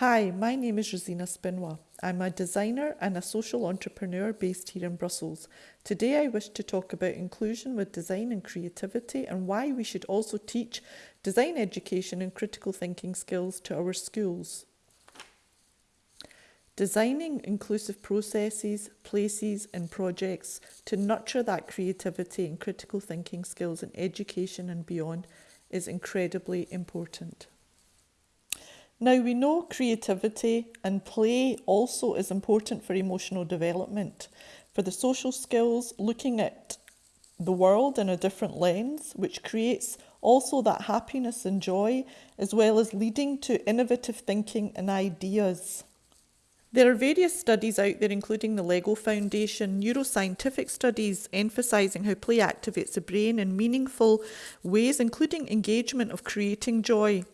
Hi, my name is Rosina Spinwa. I'm a designer and a social entrepreneur based here in Brussels. Today I wish to talk about inclusion with design and creativity and why we should also teach design education and critical thinking skills to our schools. Designing inclusive processes, places and projects to nurture that creativity and critical thinking skills in education and beyond is incredibly important. Now we know creativity and play also is important for emotional development. For the social skills, looking at the world in a different lens, which creates also that happiness and joy, as well as leading to innovative thinking and ideas. There are various studies out there, including the LEGO Foundation, neuroscientific studies emphasising how play activates the brain in meaningful ways, including engagement of creating joy.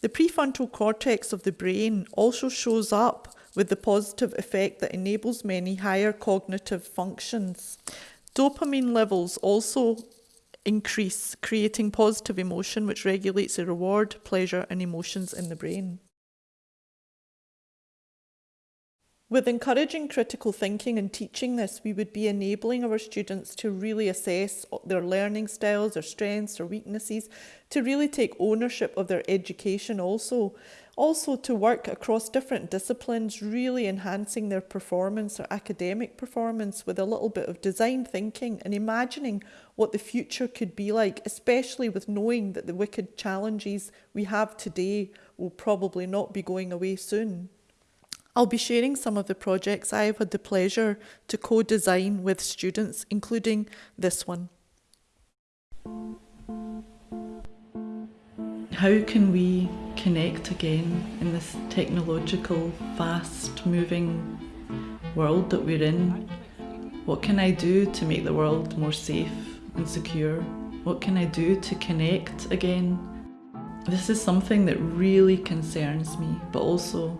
The prefrontal cortex of the brain also shows up with the positive effect that enables many higher cognitive functions. Dopamine levels also increase, creating positive emotion, which regulates the reward, pleasure, and emotions in the brain. With encouraging critical thinking and teaching this, we would be enabling our students to really assess their learning styles, their strengths, their weaknesses, to really take ownership of their education also. Also to work across different disciplines, really enhancing their performance, their academic performance with a little bit of design thinking and imagining what the future could be like, especially with knowing that the wicked challenges we have today will probably not be going away soon. I'll be sharing some of the projects I have had the pleasure to co-design with students, including this one. How can we connect again in this technological, fast-moving world that we're in? What can I do to make the world more safe and secure? What can I do to connect again? This is something that really concerns me, but also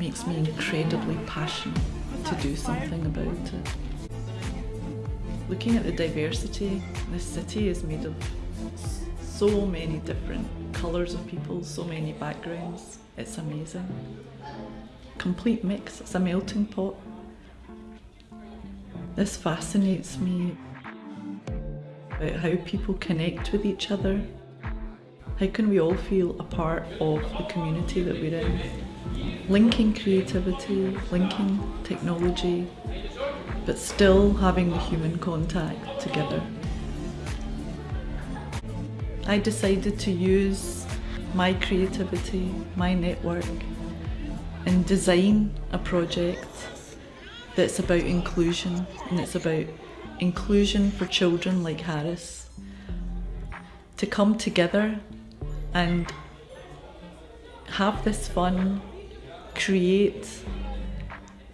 makes me incredibly passionate to do something about it. Looking at the diversity, this city is made of so many different colours of people, so many backgrounds. It's amazing. Complete mix, it's a melting pot. This fascinates me about how people connect with each other. How can we all feel a part of the community that we're in? linking creativity, linking technology, but still having the human contact together. I decided to use my creativity, my network, and design a project that's about inclusion and it's about inclusion for children like Harris to come together and have this fun create,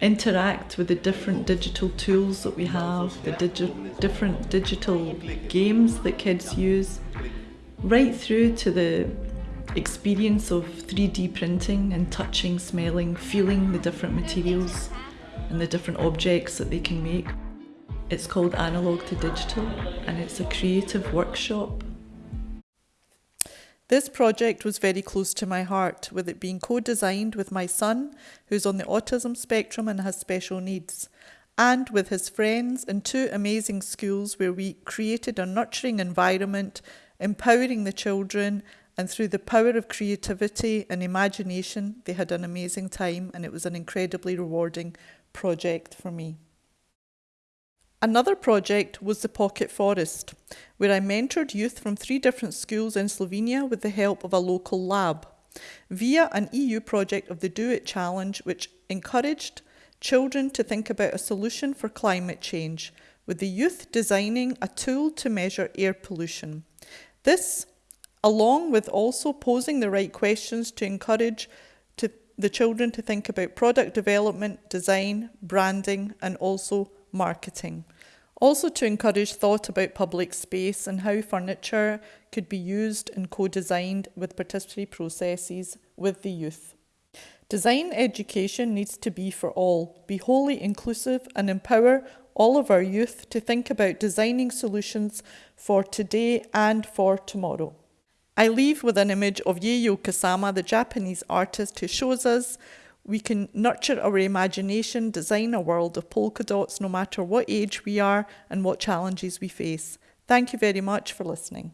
interact with the different digital tools that we have, the digi different digital games that kids use, right through to the experience of 3D printing and touching, smelling, feeling the different materials and the different objects that they can make. It's called Analog to Digital and it's a creative workshop this project was very close to my heart, with it being co-designed with my son, who's on the autism spectrum and has special needs, and with his friends in two amazing schools where we created a nurturing environment, empowering the children, and through the power of creativity and imagination, they had an amazing time and it was an incredibly rewarding project for me. Another project was the Pocket Forest, where I mentored youth from three different schools in Slovenia with the help of a local lab, via an EU project of the Do It Challenge, which encouraged children to think about a solution for climate change, with the youth designing a tool to measure air pollution. This, along with also posing the right questions to encourage to the children to think about product development, design, branding, and also marketing. Also to encourage thought about public space and how furniture could be used and co-designed with participatory processes with the youth. Design education needs to be for all, be wholly inclusive and empower all of our youth to think about designing solutions for today and for tomorrow. I leave with an image of Yayoi Kusama, the Japanese artist who shows us we can nurture our imagination, design a world of polka dots no matter what age we are and what challenges we face. Thank you very much for listening.